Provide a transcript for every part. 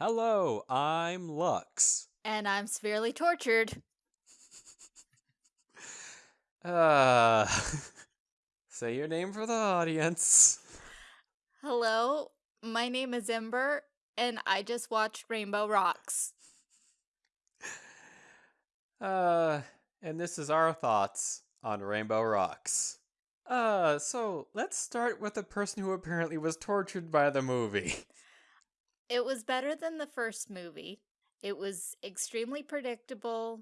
Hello, I'm Lux. And I'm severely tortured. Uh, say your name for the audience. Hello, my name is Ember, and I just watched Rainbow Rocks. Uh, and this is our thoughts on Rainbow Rocks. Uh, so let's start with the person who apparently was tortured by the movie. It was better than the first movie. It was extremely predictable.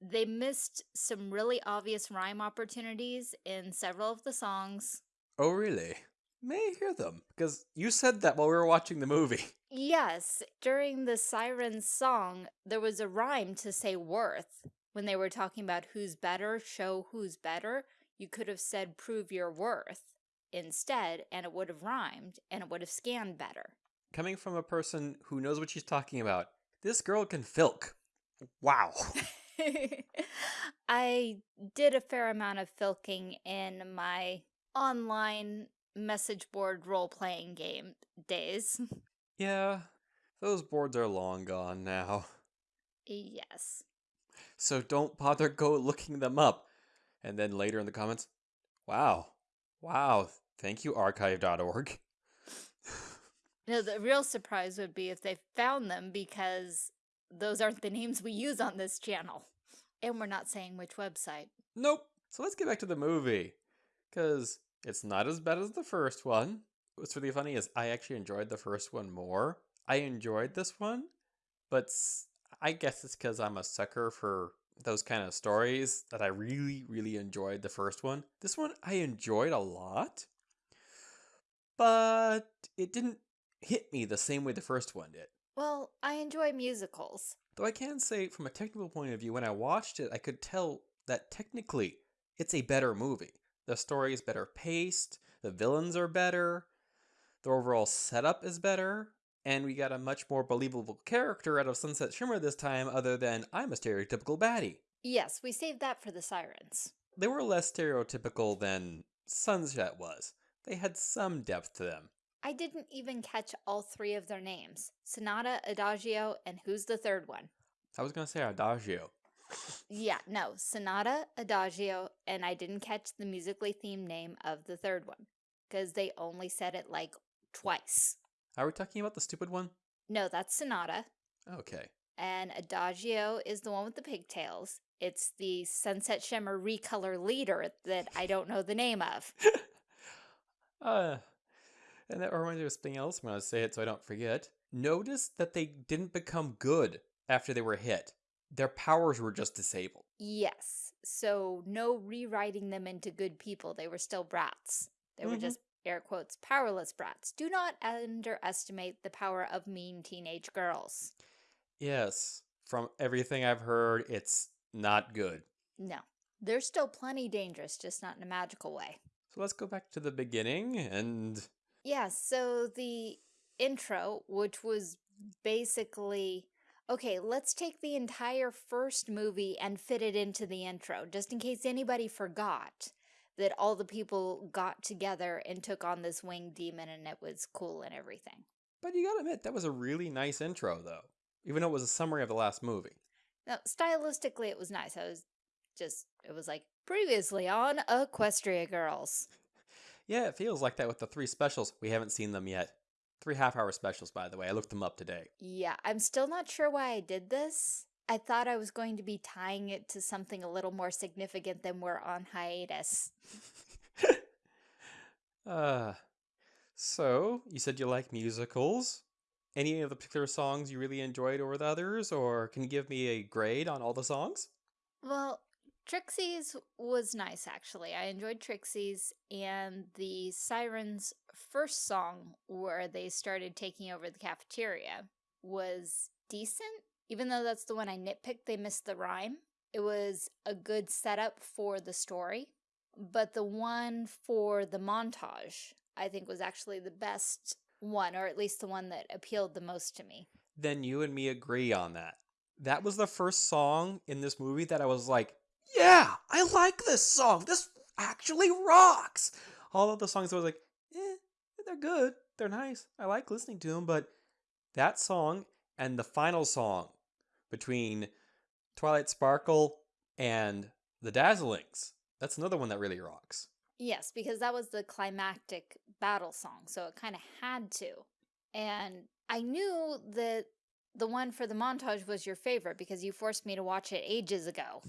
They missed some really obvious rhyme opportunities in several of the songs. Oh, really? May I hear them? Because you said that while we were watching the movie. Yes, during the Sirens song, there was a rhyme to say worth. When they were talking about who's better, show who's better, you could have said prove your worth instead, and it would have rhymed, and it would have scanned better. Coming from a person who knows what she's talking about, this girl can filk. Wow. I did a fair amount of filking in my online message board role-playing game days. Yeah, those boards are long gone now. yes. So don't bother go looking them up. And then later in the comments, wow, wow, thank you archive.org. No, the real surprise would be if they found them because those aren't the names we use on this channel. And we're not saying which website. Nope. So let's get back to the movie. Because it's not as bad as the first one. What's really funny is I actually enjoyed the first one more. I enjoyed this one, but I guess it's because I'm a sucker for those kind of stories that I really, really enjoyed the first one. This one I enjoyed a lot, but it didn't hit me the same way the first one did. Well, I enjoy musicals. Though I can say, from a technical point of view, when I watched it, I could tell that technically it's a better movie. The story is better paced, the villains are better, the overall setup is better, and we got a much more believable character out of Sunset Shimmer this time, other than I'm a stereotypical baddie. Yes, we saved that for the sirens. They were less stereotypical than Sunset was. They had some depth to them. I didn't even catch all three of their names. Sonata, Adagio, and who's the third one? I was going to say Adagio. Yeah, no, Sonata, Adagio, and I didn't catch the musically themed name of the third one. Because they only said it like twice. Are we talking about the stupid one? No, that's Sonata. Okay. And Adagio is the one with the pigtails. It's the Sunset Shimmer recolor leader that I don't know the name of. uh, and that reminds me of something else. I'm going to say it so I don't forget. Notice that they didn't become good after they were hit. Their powers were just disabled. Yes. So no rewriting them into good people. They were still brats. They mm -hmm. were mm-hmm. just air quotes powerless brats. Do not underestimate the power of mean teenage girls. Yes. From everything I've heard, it's not good. No. They're still plenty dangerous, just not in a magical way. So let's go back to the beginning and yeah, so the intro, which was basically, okay, let's take the entire first movie and fit it into the intro, just in case anybody forgot that all the people got together and took on this winged demon and it was cool and everything. But you gotta admit, that was a really nice intro, though, even though it was a summary of the last movie. Now, stylistically, it was nice. I was just, it was like, previously on Equestria Girls. Yeah, it feels like that with the three specials. We haven't seen them yet. Three half hour specials, by the way. I looked them up today. Yeah, I'm still not sure why I did this. I thought I was going to be tying it to something a little more significant than we're on hiatus. uh, so, you said you like musicals. Any of the particular songs you really enjoyed over the others, or can you give me a grade on all the songs? Well, Trixie's was nice, actually. I enjoyed Trixie's, and the Sirens' first song, where they started taking over the cafeteria, was decent. Even though that's the one I nitpicked, they missed the rhyme. It was a good setup for the story. But the one for the montage, I think was actually the best one, or at least the one that appealed the most to me. Then you and me agree on that. That was the first song in this movie that I was like, yeah, I like this song. This actually rocks. All of the songs I was like, eh, they're good. They're nice. I like listening to them, but that song And the final song between Twilight Sparkle and the Dazzlings. That's another one that really rocks. Yes, because that was the climactic battle song, so it kind of had to. And I knew that the one for the montage was your favorite because you forced me to watch it ages ago.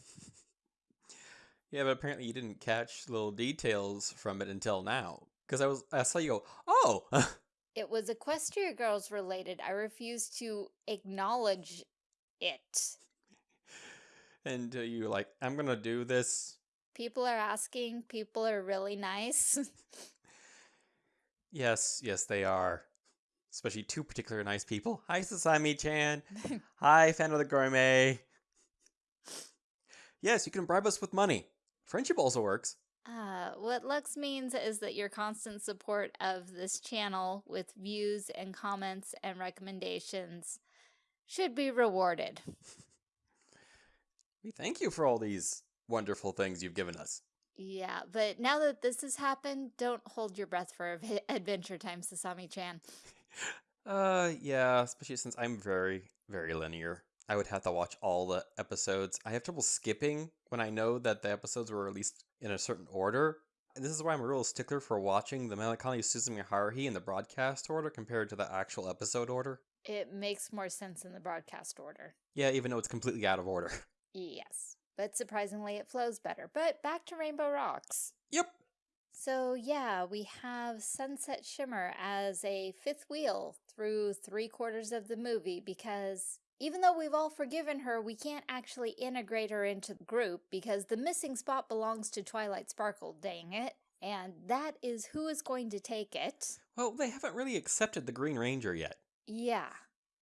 Yeah, but apparently you didn't catch little details from it until now. Because I was, I saw you go, oh, It was Equestria Girls related. I refuse to acknowledge it. and uh, you were like, I'm gonna do this. People are asking, people are really nice. Yes, yes, they are. Especially two particular nice people. Hi, Sasami Chan. Hi, fan of the gourmet. Yes, you can bribe us with money. Friendship also works. Uh, what Lux means is that your constant support of this channel with views and comments and recommendations should be rewarded. We thank you for all these wonderful things you've given us. Yeah, but now that this has happened, don't hold your breath for Adventure Time, Sasami-chan. Uh, yeah, especially since I'm very, very linear. I would have to watch all the episodes. I have trouble skipping when I know that the episodes were released in a certain order. And this is why I'm a real stickler for watching the Melancholy of Suzumiya Haruhi in the broadcast order compared to the actual episode order. It makes more sense in the broadcast order. Yeah, even though it's completely out of order. Yes, but surprisingly it flows better. But back to Rainbow Rocks. Yep. So yeah, we have Sunset Shimmer as a fifth wheel through three quarters of the movie because even though we've all forgiven her, we can't actually integrate her into the group because the missing spot belongs to Twilight Sparkle, dang it. And that is who is going to take it. Well, they haven't really accepted the Green Ranger yet. Yeah.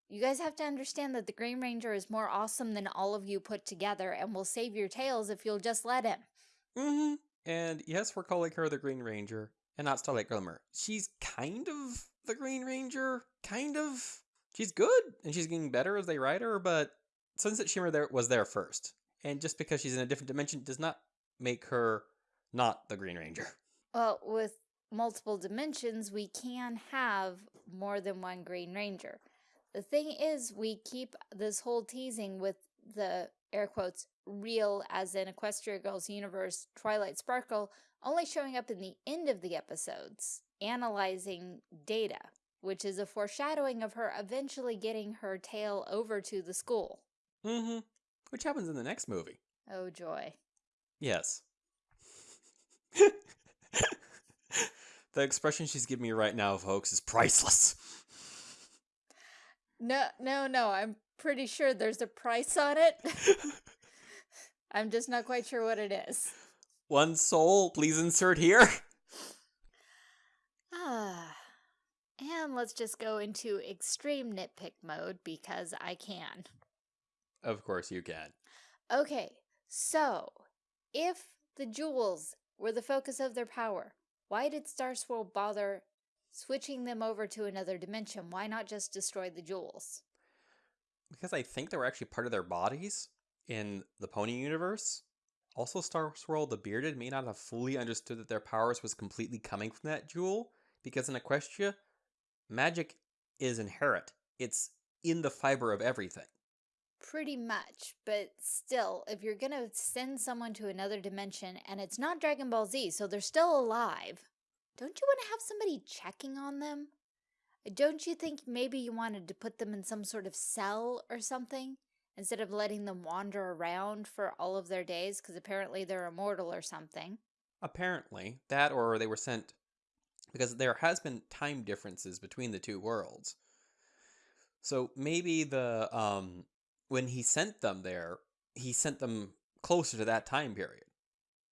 You guys have to understand that the Green Ranger is more awesome than all of you put together and will save your tails if you'll just let him. Mm-hmm. And yes, we're calling her the Green Ranger and not Starlight Glimmer. She's kind of the Green Ranger, kind of. She's good and she's getting better as they write her, but Sunset Shimmer there was there first. And just because she's in a different dimension does not make her not the Green Ranger. Well, with multiple dimensions, we can have more than one Green Ranger. The thing is, we keep this whole teasing with the air quotes real as in Equestria Girls universe Twilight Sparkle only showing up in the end of the episodes, analyzing data, which is a foreshadowing of her eventually getting her tail over to the school. Mm-hmm. Which happens in the next movie. Oh joy. Yes. the expression she's giving me right now, folks, is priceless. No, no, no, I'm pretty sure there's a price on it. I'm just not quite sure what it is. One soul, please insert here. Ah. And let's just go into extreme nitpick mode because I can. Of course you can. Okay, so if the jewels were the focus of their power, why did Star Swirl bother switching them over to another dimension? Why not just destroy the jewels? Because I think they were actually part of their bodies in the Pony universe. Also, Star Swirl the Bearded may not have fully understood that their powers was completely coming from that jewel, because in Equestria, magic is inherent. It's in the fiber of everything. Pretty much, but still, if you're gonna send someone to another dimension and it's not Dragon Ball Z, so they're still alive, don't you want to have somebody checking on them? Don't you think maybe you wanted to put them in some sort of cell or something? Instead of letting them wander around for all of their days, because apparently they're immortal or something. Apparently, that or they were sent because there has been time differences between the two worlds. So maybe the um when he sent them there, he sent them closer to that time period.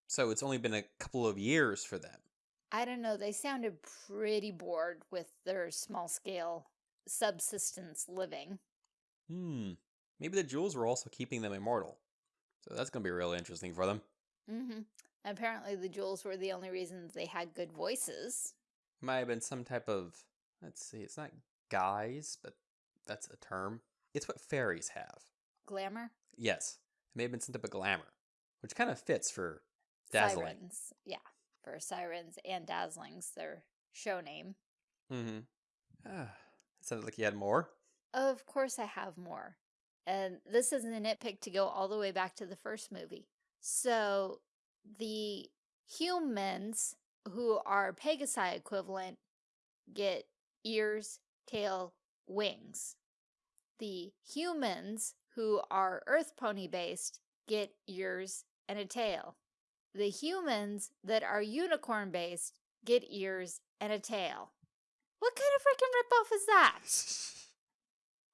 So it's only been a couple of years for them. I don't know, they sounded pretty bored with their small scale subsistence living. Hmm. Maybe the jewels were also keeping them immortal. So that's going to be really interesting for them. Mm-hmm. Apparently the jewels were the only reason they had good voices. Might have been some type of, let's see, it's not guise, but that's a term. It's what fairies have. Glamour? Yes. It may have been some type of glamour, which kind of fits for dazzling. Sirens. Yeah. For sirens and dazzlings, their show name. Mm-hmm. Ah, it sounded like you had more. Of course I have more. And this is a nitpick to go all the way back to the first movie. So the humans who are Pegasi equivalent get ears, tail, wings. The humans who are Earth Pony based get ears and a tail. The humans that are unicorn based get ears and a tail. What kind of freaking ripoff is that?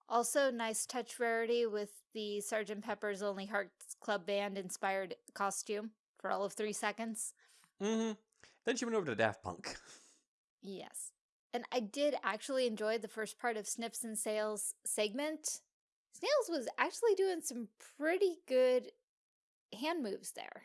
Also, nice touch rarity with the Sgt. Pepper's Lonely Hearts Club Band inspired costume for all of three seconds. Mm-hmm. Then she went over to Daft Punk. Yes. And I did actually enjoy the first part of Snips and Snails segment. Snails was actually doing some pretty good hand moves there.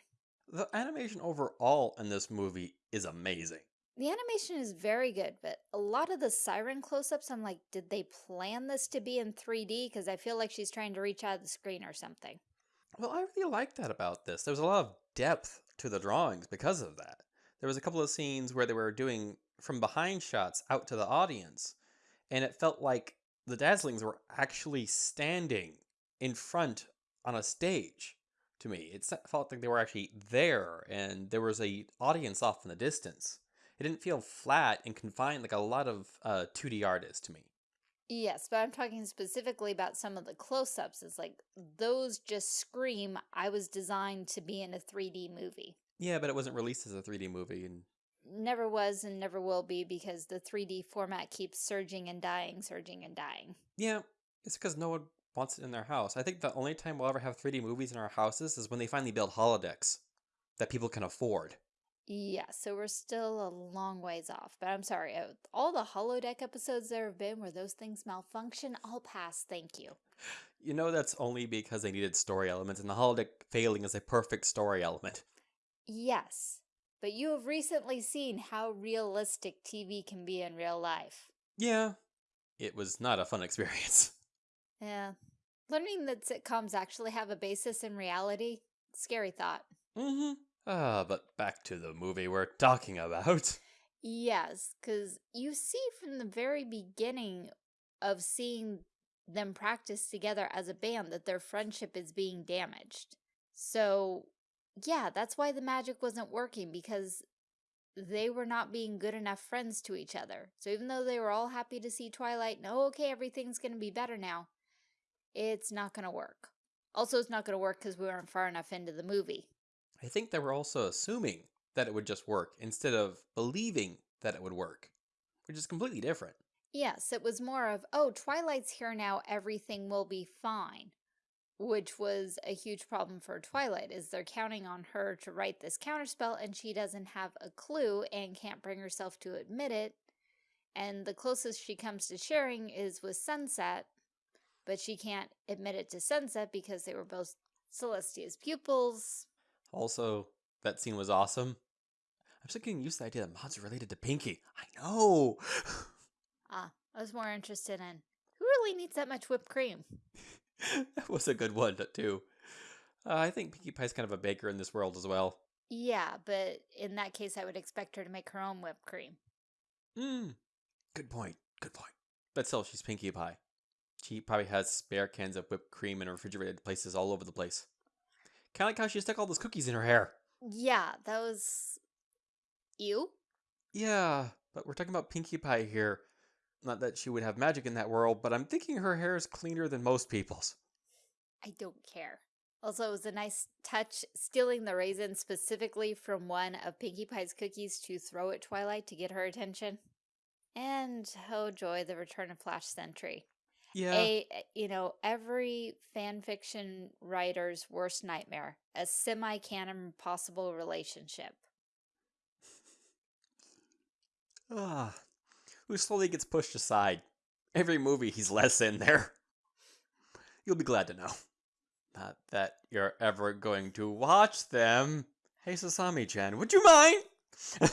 The animation overall in this movie is amazing. The animation is very good, but a lot of the siren close-ups, I'm like, did they plan this to be in 3D? Because I feel like she's trying to reach out of the screen or something. Well, I really like that about this. There's a lot of depth to the drawings because of that. There was a couple of scenes where they were doing from behind shots out to the audience, and it felt like the Dazzlings were actually standing in front on a stage to me. It felt like they were actually there, and there was a audience off in the distance. It didn't feel flat and confined like a lot of uh, 2D art is to me. Yes, but I'm talking specifically about some of the close-ups. It's like, those just scream, I was designed to be in a 3D movie. Yeah, but it wasn't released as a 3D movie. and Never was and never will be because the 3D format keeps surging and dying, surging and dying. Yeah, it's because no one wants it in their house. I think the only time we'll ever have 3D movies in our houses is when they finally build holodecks that people can afford. Yeah, so we're still a long ways off. But I'm sorry, uh, all the holodeck episodes there have been where those things malfunction, I'll pass, thank you. You know that's only because they needed story elements, and the holodeck failing is a perfect story element. Yes, but you have recently seen how realistic TV can be in real life. Yeah, it was not a fun experience. Yeah. Learning that sitcoms actually have a basis in reality, scary thought. Mm-hmm. Ah, but back to the movie we're talking about. Yes, because you see from the very beginning of seeing them practice together as a band that their friendship is being damaged. So, yeah, that's why the magic wasn't working because they were not being good enough friends to each other. So even though they were all happy to see Twilight and, oh, okay, everything's going to be better now, it's not going to work. Also, it's not going to work because we weren't far enough into the movie. I think they were also assuming that it would just work instead of believing that it would work, which is completely different. Yes, it was more of, oh, Twilight's here now, everything will be fine. Which was a huge problem for Twilight, is they're counting on her to write this counterspell and she doesn't have a clue and can't bring herself to admit it. And the closest she comes to sharing is with Sunset, but she can't admit it to Sunset because they were both Celestia's pupils. Also, that scene was awesome. I'm still getting used to the idea that Maud's related to Pinkie. I know! ah, I was more interested in who really needs that much whipped cream? that was a good one, too. Uh, I think Pinkie Pie's kind of a baker in this world as well. Yeah, but in that case, I would expect her to make her own whipped cream. Hmm. Good point. Good point. But still, she's Pinkie Pie. She probably has spare cans of whipped cream in refrigerated places all over the place. Kind of like how she stuck all those cookies in her hair. Yeah, that was... You? Yeah, but we're talking about Pinkie Pie here. Not that she would have magic in that world, but I'm thinking her hair is cleaner than most people's. I don't care. Also, it was a nice touch stealing the raisin specifically from one of Pinkie Pie's cookies to throw at Twilight to get her attention. And, oh joy, the return of Flash Sentry. Yeah. A, you know, every fan fiction writer's worst nightmare. A semi-canon possible relationship. Ah, who slowly gets pushed aside. Every movie he's less in there. You'll be glad to know. Not that you're ever going to watch them. Hey, Sasami-chan, would you mind?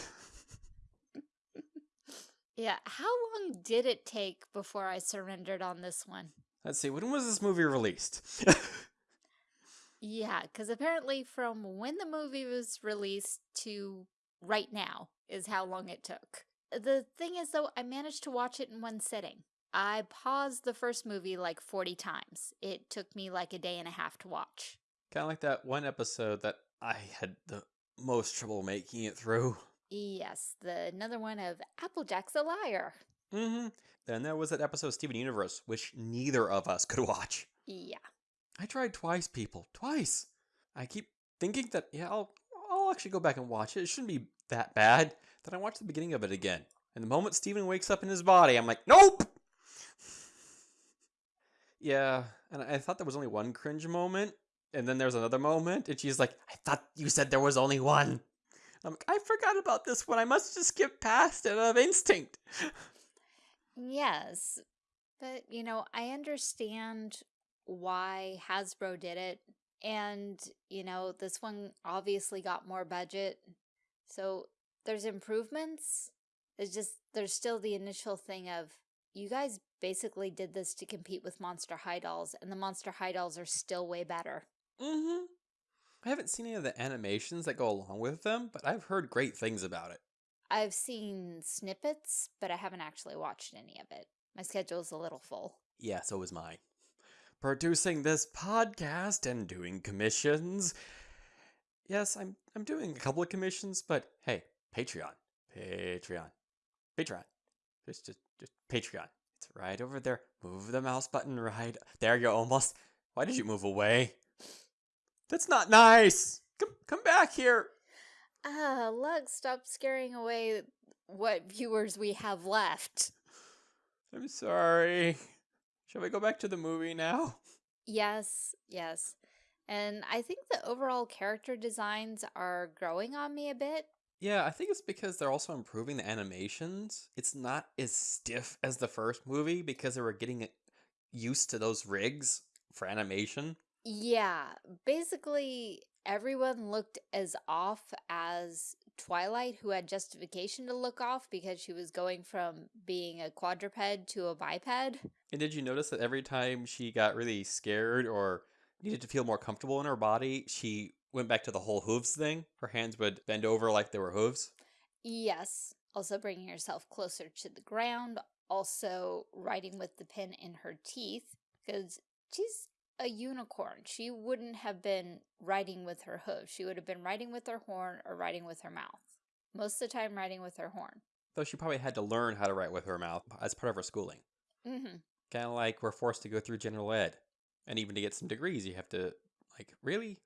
yeah, how long did it take before I surrendered on this one? Let's see, when was this movie released? yeah, because apparently from when the movie was released to right now is how long it took. The thing is, though, I managed to watch it in one sitting. I paused the first movie like 40 times. It took me like a day and a half to watch. Kind of like that one episode that I had the most trouble making it through. Yes, the another one of Applejack's a liar. Mm-hmm. Then there was that episode of Steven Universe, which neither of us could watch. Yeah. I tried twice, people. Twice. I keep thinking that, yeah, I'll, I'll actually go back and watch it. It shouldn't be that bad. Then I watched the beginning of it again. And the moment Steven wakes up in his body, I'm like, nope! yeah, and I thought there was only one cringe moment. And then there's another moment, and she's like, I thought you said there was only one. I'm like, I forgot about this one. I must just skip past it of instinct. Yes. But, you know, I understand why Hasbro did it. And, you know, this one obviously got more budget. So there's improvements. It's just, there's still the initial thing of, you guys basically did this to compete with Monster High Dolls, and the Monster High Dolls are still way better. Mm-hmm. I haven't seen any of the animations that go along with them, but I've heard great things about it. I've seen snippets, but I haven't actually watched any of it. My schedule's a little full. Yeah, so is mine. Producing this podcast and doing commissions. Yes, I'm I'm doing a couple of commissions, but hey, Patreon. Patreon. Patreon. Just just just Patreon. It's right over there. Move the mouse button right. There you almost. Why did you move away? That's not nice. Come come back here. Ah, Lux, stop scaring away what viewers we have left. I'm sorry. Shall we go back to the movie now? Yes, yes. And I think the overall character designs are growing on me a bit. Yeah, I think it's because they're also improving the animations. It's not as stiff as the first movie because they were getting used to those rigs for animation. Yeah, basically everyone looked as off as Twilight, who had justification to look off because she was going from being a quadruped to a biped. And did you notice that every time she got really scared or needed to feel more comfortable in her body, she went back to the whole hooves thing? Her hands would bend over like they were hooves? Yes. Also bringing herself closer to the ground. Also writing with the pin in her teeth because she's a unicorn. She wouldn't have been riding with her hooves. She would have been riding with her horn or riding with her mouth. Most of the time riding with her horn. Though she probably had to learn how to write with her mouth as part of her schooling. Mm-hmm. Kind of like we're forced to go through general ed. And even to get some degrees, you have to, like, really?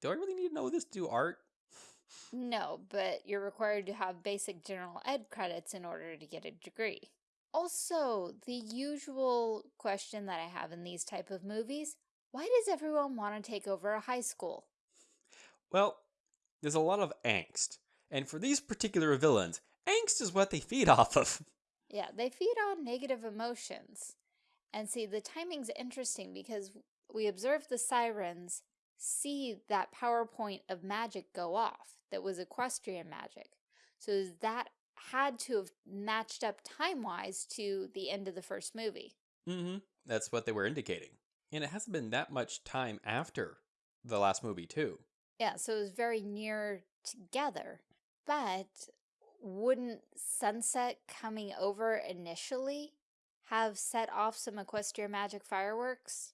Do I really need to know this to do art? No, but you're required to have basic general ed credits in order to get a degree. Also, the usual question that I have in these type of movies, why does everyone want to take over a high school? Well, there's a lot of angst. And for these particular villains, angst is what they feed off of. Yeah, they feed on negative emotions. And see, the timing's interesting because we observe the sirens see that PowerPoint of magic go off that was equestrian magic. So that had to have matched up time-wise to the end of the first movie. Mm-hmm. That's what they were indicating. And it hasn't been that much time after the last movie, too. Yeah, so it was very near together. But wouldn't Sunset coming over initially have set off some Equestria magic fireworks?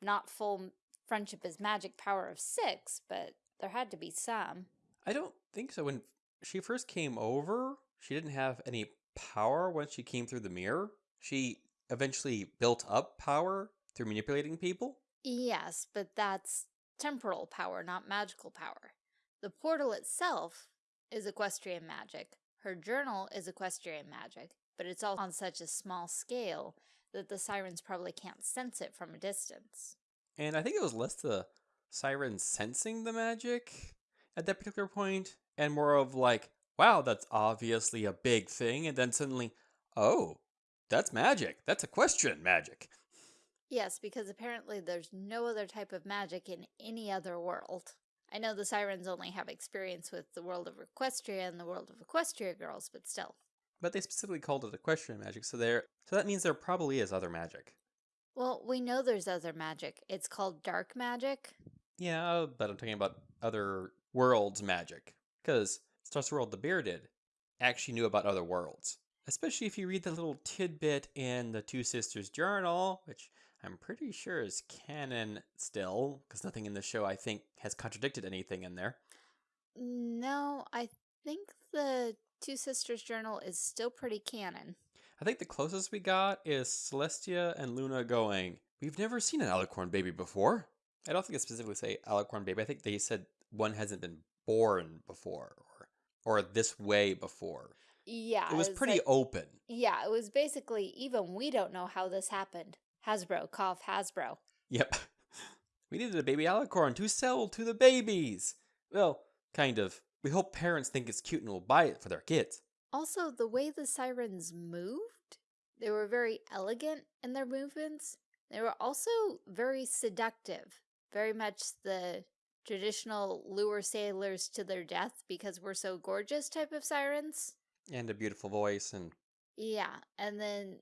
Not full friendship is magic power of six, but there had to be some. I don't think so. When she first came over, she didn't have any power once she came through the mirror. She eventually built up power through manipulating people. Yes, but that's temporal power, not magical power. The portal itself is equestrian magic. Her journal is equestrian magic, but it's all on such a small scale that the sirens probably can't sense it from a distance. And I think it was less the sirens sensing the magic at that particular point, and more of like, wow, that's obviously a big thing, and then suddenly, oh, that's magic. That's equestrian magic. Yes, because apparently there's no other type of magic in any other world. I know the Sirens only have experience with the world of Equestria and the world of Equestria girls, but still. But they specifically called it equestrian magic, so there so that means there probably is other magic. Well, we know there's other magic. It's called dark magic. Yeah, oh, but I'm talking about other worlds magic. Because Star Swirl the Bearded actually knew about other worlds Especially if you read the little tidbit in the Two Sisters Journal, which I'm pretty sure is canon still, because nothing in the show I think has contradicted anything in there. No, I think the Two Sisters Journal is still pretty canon. I think the closest we got is Celestia and Luna going, We've never seen an alicorn baby before. I don't think it specifically say alicorn baby. I think they said one hasn't been born before or or this way before. Yeah. It was it's pretty like- open. yeah, it was basically even we don't know how this happened. Hasbro, cough, Hasbro. Yep. We needed a baby alicorn to sell to the babies. Well, kind of. We hope parents think it's cute and will buy it for their kids. Also, the way the sirens moved, they were very elegant in their movements. They were also very seductive. Very much the traditional lure sailors to their death because we're so gorgeous type of sirens. And a beautiful voice and Yeah, and then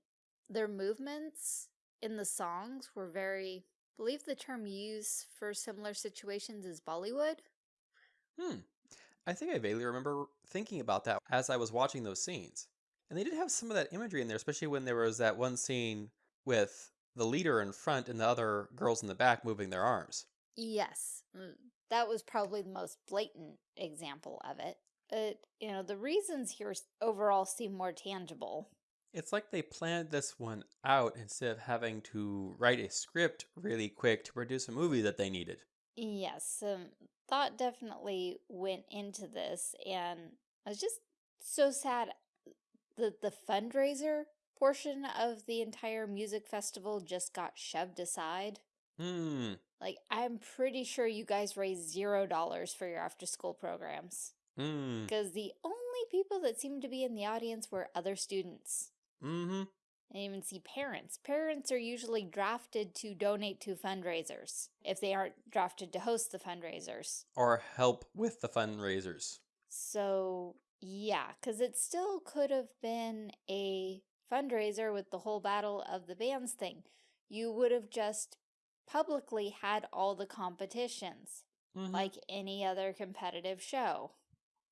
their movements in the songs were very, I believe the term used for similar situations is Bollywood. Hmm. I think I vaguely remember thinking about that as I was watching those scenes. And they did have some of that imagery in there, especially when there was that one scene with the leader in front and the other girls in the back moving their arms. Yes, mm, that was probably the most blatant example of it. But, you know, the reasons here overall seem more tangible. It's like they planned this one out instead of having to write a script really quick to produce a movie that they needed. Yes, um, thought definitely went into this, and I was just so sad that the fundraiser portion of the entire music festival just got shoved aside. Hmm. Like, I'm pretty sure you guys raised zero dollars for your after school programs. Hmm. Because the only people that seemed to be in the audience were other students. Mm-hmm. I even see parents. Parents are usually drafted to donate to fundraisers if they aren't drafted to host the fundraisers. Or help with the fundraisers. So, yeah, because it still could have been a fundraiser with the whole Battle of the Bands thing. You would have just publicly had all the competitions, Mhm. like any other competitive show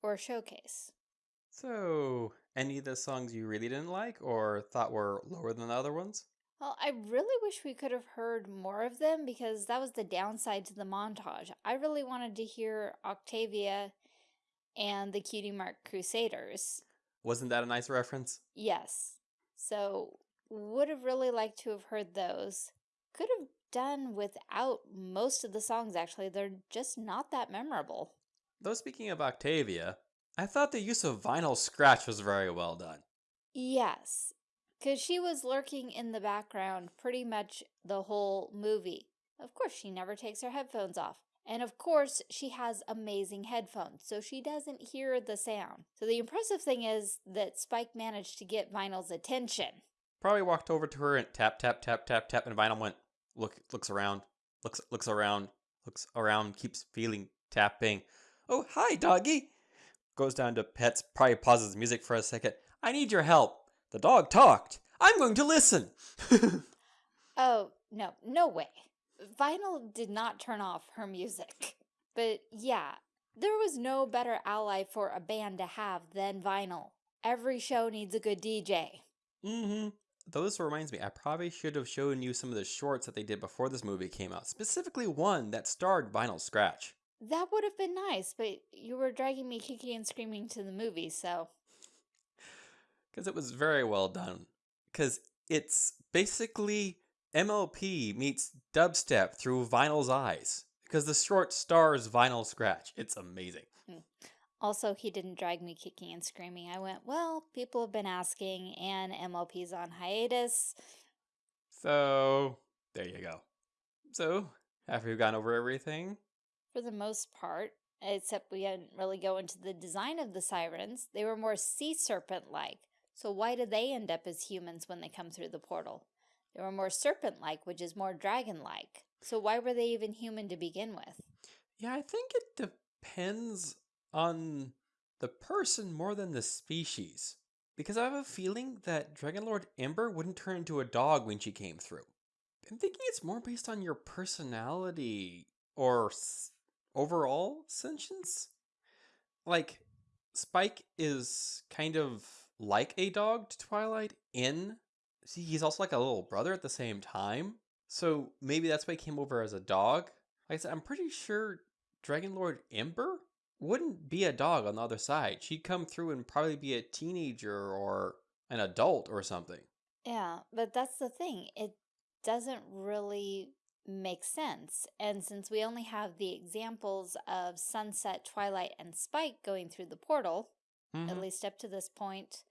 or showcase. So, any of the songs you really didn't like or thought were lower than the other ones? Well, I really wish we could have heard more of them because that was the downside to the montage. I really wanted to hear Octavia and the Cutie Mark Crusaders. Wasn't that a nice reference? Yes. So, would have really liked to have heard those. Could have done without most of the songs, actually. They're just not that memorable. Though speaking of Octavia, I thought the use of vinyl scratch was very well done. Yes. Because she was lurking in the background pretty much the whole movie. Of course, she never takes her headphones off. And of course, she has amazing headphones, so she doesn't hear the sound. So the impressive thing is that Spike managed to get Vinyl's attention. Probably walked over to her and tap tap tap tap tap and vinyl went look looks around, looks looks around, looks around, keeps feeling tapping. Oh, hi doggy. Goes down to pets, probably pauses music for a second. I need your help. The dog talked. I'm going to listen. Oh, no, no way. Vinyl did not turn off her music. But yeah, there was no better ally for a band to have than Vinyl. Every show needs a good DJ. Mm-hmm. Though this reminds me, I probably should have shown you some of the shorts that they did before this movie came out. Specifically one that starred Vinyl Scratch. That would have been nice, but you were dragging me kicking and screaming to the movie, so. Because it was very well done. Because it's basically MLP meets dubstep through Vinyl's eyes. Because the short stars Vinyl Scratch. It's amazing. Hmm. Also, he didn't drag me kicking and screaming. I went, well, people have been asking, and MLP's on hiatus. So, there you go. So, after we've gone over everything, For the most part, except we didn't really go into the design of the sirens, they were more sea serpent like. So, why do they end up as humans when they come through the portal? They were more serpent like, which is more dragon like. So, why were they even human to begin with? yeah, I think it depends on the person more than the species. Because I have a feeling that Dragon Lord Ember wouldn't turn into a dog when she came through. I'm thinking it's more based on your personality or overall sentience. Like, Spike is kind of like a dog to Twilight in see he's also like a little brother at the same time. So maybe that's why he came over as a dog. Like I said, I'm pretty sure Dragon Lord Ember wouldn't be a dog on the other side. She'd come through and probably be a teenager or an adult or something. Yeah, but that's the thing. It doesn't really make sense. And since we only have the examples of Sunset, Twilight, and Spike going through the portal, Mhm. at least up to this point,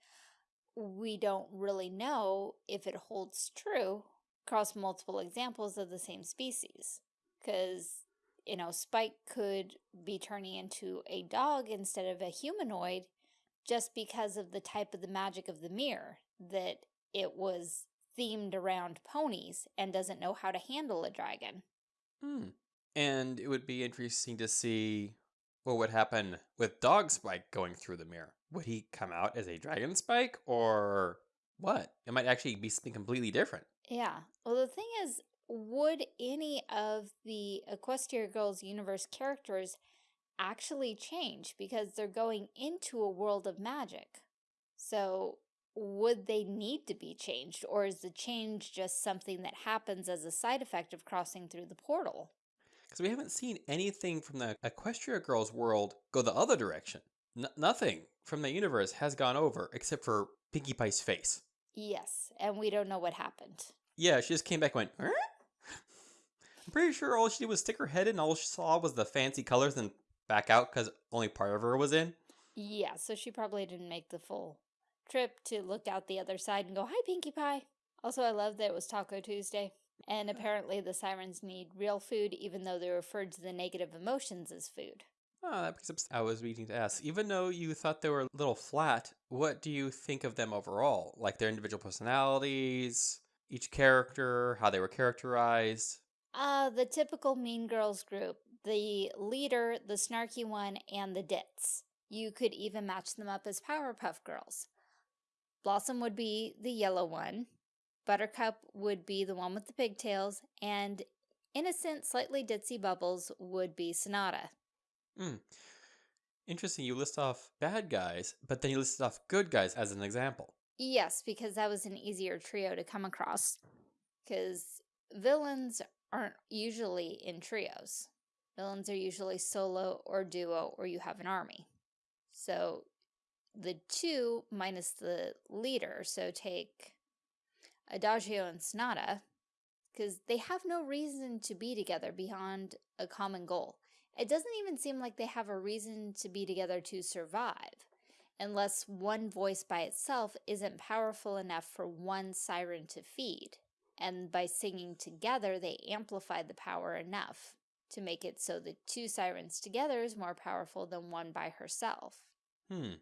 we don't really know if it holds true across multiple examples of the same species. Because, you know, Spike could be turning into a dog instead of a humanoid just because of the type of the magic of the mirror, that it was themed around ponies and doesn't know how to handle a dragon. Hmm. And it would be interesting to see what would happen with Dog Spike going through the mirror. Would he come out as a Dragon Spike or what? It might actually be something completely different. Yeah. Well, the thing is, would any of the Equestria Girls universe characters actually change because they're going into a world of magic? So, would they need to be changed, or is the change just something that happens as a side effect of crossing through the portal? Because we haven't seen anything from the Equestria Girls world go the other direction. N- nothing from the universe has gone over except for Pinkie Pie's face. Yes, and we don't know what happened. Yeah, she just came back and went? I'm pretty sure all she did was stick her head in. All she saw was the fancy colors and back out because only part of her was in. Yeah, so she probably didn't make the full trip to look out the other side and go, Hi, Pinkie Pie. Also, I love that it was Taco Tuesday. And apparently the sirens need real food, even though they referred to the negative emotions as food. Oh, that brings up. I was meaning to ask. Even though you thought they were a little flat, what do you think of them overall? Like their individual personalities, each character, how they were characterized. Uh, the typical Mean Girls group. The leader, the snarky one, and the dits. You could even match them up as Powerpuff Girls. Blossom would be the yellow one. Buttercup would be the one with the pigtails. And innocent, slightly ditzy Bubbles would be Sonata. Hmm. Interesting. You list off bad guys, but then you listed off good guys as an example. Yes, because that was an easier trio to come across. Because villains aren't usually in trios. Villains are usually solo or duo, or you have an army. So the two minus the leader, so take Adagio and Sonata, because they have no reason to be together beyond a common goal. It doesn't even seem like they have a reason to be together to survive unless one voice by itself isn't powerful enough for one siren to feed. And by singing together, they amplify the power enough to make it so the two sirens together is more powerful than one by herself. Hmm.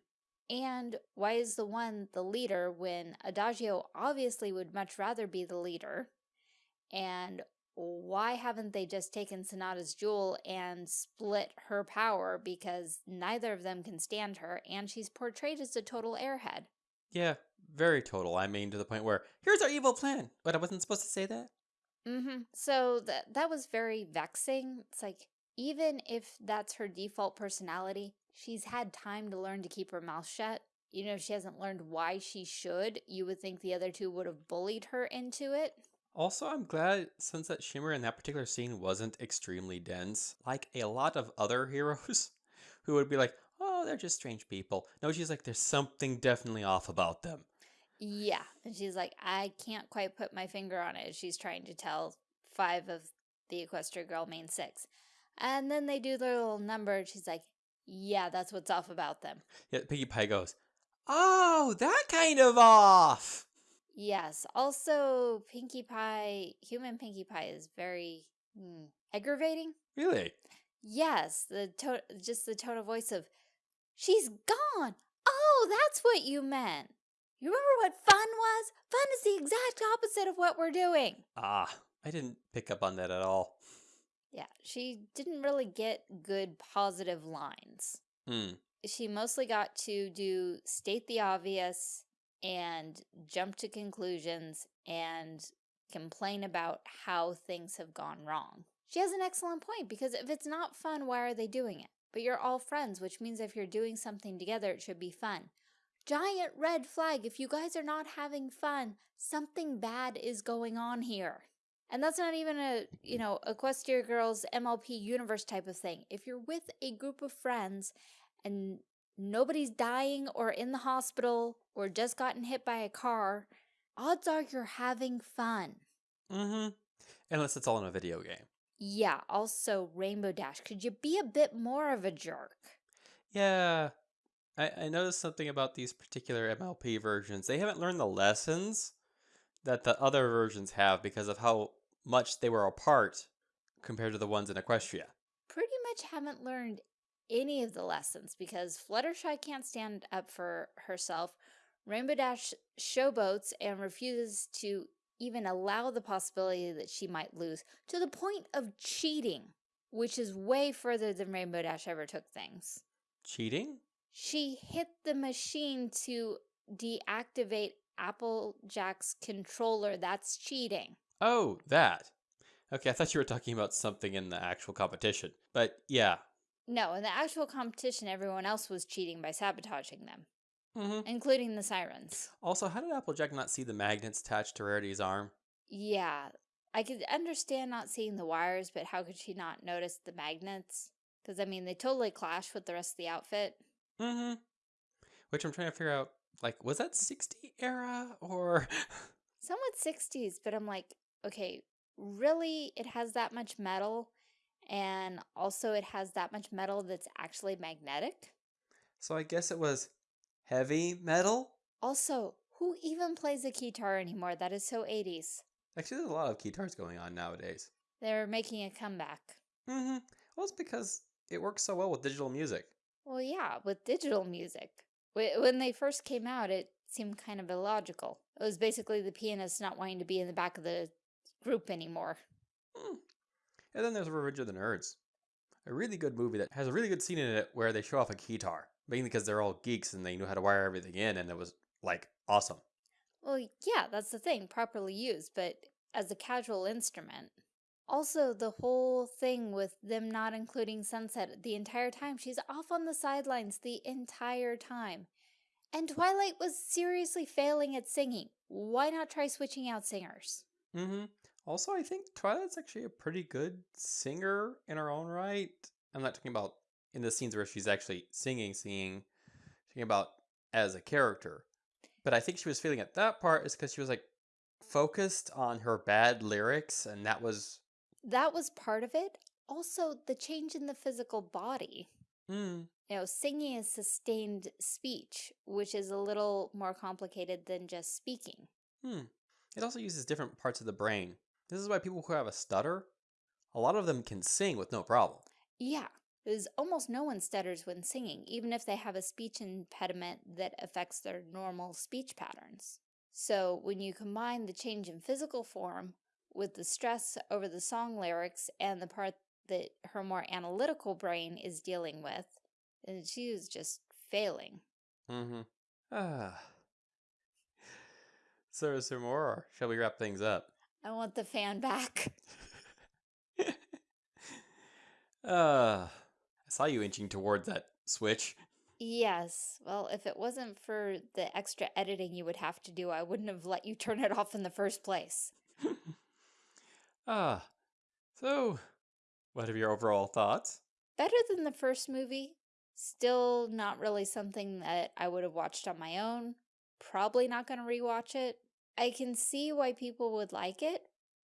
And why is the one the leader when Adagio obviously would much rather be the leader? And why haven't they just taken Sonata's jewel and split her power because neither of them can stand her and she's portrayed as a total airhead? Yeah, very total. I mean, to the point where here's our evil plan. But I wasn't supposed to say that. Mm-hmm. So that that was very vexing. It's like even if that's her default personality, she's had time to learn to keep her mouth shut. You know, she hasn't learned why she should, you would think the other two would have bullied her into it. Also, I'm glad Sunset Shimmer in that particular scene wasn't extremely dense, like a lot of other heroes who would be like, oh, they're just strange people. No, she's like, there's something definitely off about them. Yeah. And she's like, I can't quite put my finger on it. She's trying to tell five of the Equestria Girl main six. And then they do their little number. And she's like, yeah, that's what's off about them. Yeah, Pinkie Pie goes, oh, that kind of off. Yes. Also, Pinkie Pie, human Pinkie Pie is very hmm, aggravating. Really? Yes, the tone, just the tone of voice of, she's gone. Oh, that's what you meant. You remember what fun was? Fun is the exact opposite of what we're doing. Ah, I didn't pick up on that at all. Yeah, she didn't really get good positive lines. Hmm. She mostly got to do state the obvious and jump to conclusions and complain about how things have gone wrong. She has an excellent point because if it's not fun, why are they doing it? But you're all friends, which means if you're doing something together, it should be fun. giant red flag. If you guys are not having fun, something bad is going on here. And that's not even a, you know, Equestria Girls MLP universe type of thing. If you're with a group of friends and nobody's dying or in the hospital or just gotten hit by a car, odds are you're having fun. Mm-hmm. Unless it's all in a video game. Yeah, also Rainbow Dash. Could you be a bit more of a jerk? Yeah. I, I noticed something about these particular MLP versions. They haven't learned the lessons that the other versions have because of how much they were apart compared to the ones in Equestria. Pretty much haven't learned any of the lessons because Fluttershy can't stand up for herself. Rainbow Dash showboats and refuses to even allow the possibility that she might lose to the point of cheating, which is way further than Rainbow Dash ever took things. Cheating? She hit the machine to deactivate Applejack's controller. That's cheating. Oh, that. Okay, I thought you were talking about something in the actual competition. But yeah. No, in the actual competition, everyone else was cheating by sabotaging them, Mm-hmm. including the sirens. Also, how did Applejack not see the magnets attached to Rarity's arm? Yeah, I could understand not seeing the wires, but how could she not notice the magnets? Because, I mean, they totally clash with the rest of the outfit. Mm-hmm. Which I'm trying to figure out, like, was that 60 era or... Somewhat 60s, but I'm like, okay, really? It has that much metal? And also it has that much metal that's actually magnetic? so I guess it was heavy metal? Also, who even plays a guitar anymore? That is so 80s. Actually, there's a lot of guitars going on nowadays. They're making a comeback. Mm-hmm. Well, it's because it works so well with digital music. Well, yeah, with digital music. When they first came out, it seemed kind of illogical. It was basically the pianist not wanting to be in the back of the group anymore. Hmm. And then there's Revenge of the Nerds. A really good movie that has a really good scene in it where they show off a guitar. Mainly because they're all geeks and they knew how to wire everything in and it was, like, awesome. Well, yeah, that's the thing, properly used, but as a casual instrument. Also, the whole thing with them not including Sunset the entire time, she's off on the sidelines the entire time. And Twilight was seriously failing at singing. Why not try switching out singers? Mm-hmm. Also, I think Twilight's actually a pretty good singer in her own right. I'm not talking about in the scenes where she's actually singing, singing, talking about as a character. But I think she was feeling at that part is because she was like focused on her bad lyrics, and that was That was part of it. Also, the change in the physical body. mm, You know, singing is sustained speech, which is a little more complicated than just speaking. hmm. It also uses different parts of the brain. This is why people who have a stutter, a lot of them can sing with no problem. Yeah, because almost no one stutters when singing, even if they have a speech impediment that affects their normal speech patterns. So when you combine the change in physical form with the stress over the song lyrics and the part that her more analytical brain is dealing with, then she is just failing. Mm-hmm. Ah. So is there more, or shall we wrap things up? I want the fan back. uh, I saw you inching towards that switch. Yes, well, if it wasn't for the extra editing you would have to do, I wouldn't have let you turn it off in the first place. ah, so what are your overall thoughts? better than the first movie. Still not really something that I would have watched on my own. Probably not going to rewatch it. I can see why people would like it,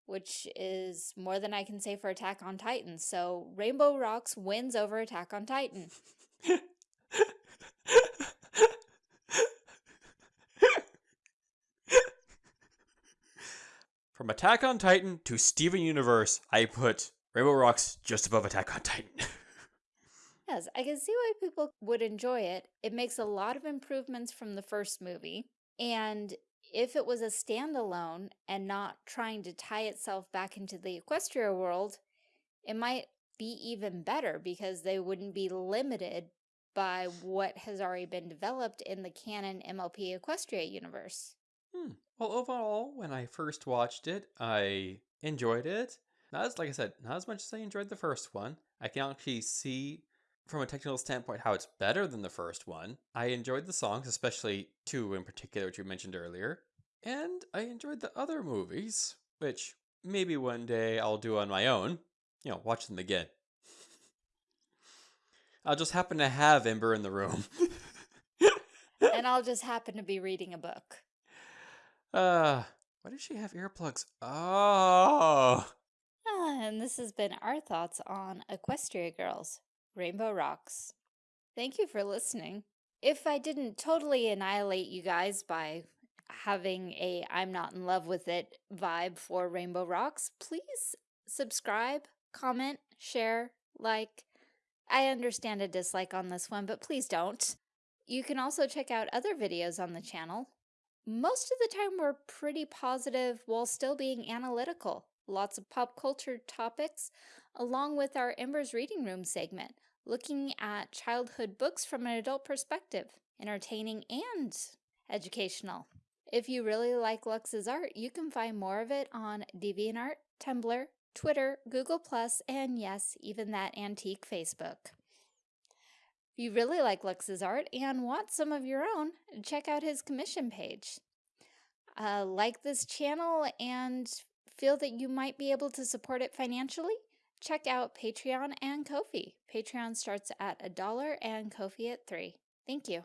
which is more than I can say for Attack on Titan. So Rainbow Rocks wins over Attack on Titan. From Attack on Titan to Steven Universe, I put Rainbow Rocks just above Attack on Titan. Yes, I can see why people would enjoy it. It makes a lot of improvements from the first movie. And if it was a standalone and not trying to tie itself back into the Equestria world, it might be even better because they wouldn't be limited by what has already been developed in the canon MLP Equestria universe. Hmm. Well, overall, when I first watched it, I enjoyed it. Not as, like I said, not as much as I enjoyed the first one. I can actually see from a technical standpoint how it's better than the first one. I enjoyed the songs, especially two in particular, which you mentioned earlier. And I enjoyed the other movies, which maybe one day I'll do on my own. You know, watch them again. I'll just happen to have Ember in the room. and I'll just happen to be reading a book. Uh, why does she have earplugs? Oh. Ah, and this has been our thoughts on Equestria Girls, Rainbow Rocks. Thank you for listening. If I didn't totally annihilate you guys by having a I'm not in love with it vibe for Rainbow Rocks, please subscribe, comment, share, like. I understand a dislike on this one, but please don't. You can also check out other videos on the channel. Most of the time we're pretty positive while still being analytical. Lots of pop culture topics, along with our Ember's Reading Room segment, looking at childhood books from an adult perspective, entertaining and educational. If you really like Lux's art, you can find more of it on DeviantArt, Tumblr, Twitter, Google+, and yes, even that antique Facebook. If you really like Lux's art and want some of your own, check out his commission page. Uh, like this channel and feel that you might be able to support it financially? Check out Patreon and Ko-fi. Patreon starts at a dollar and Ko-fi at three. Thank you.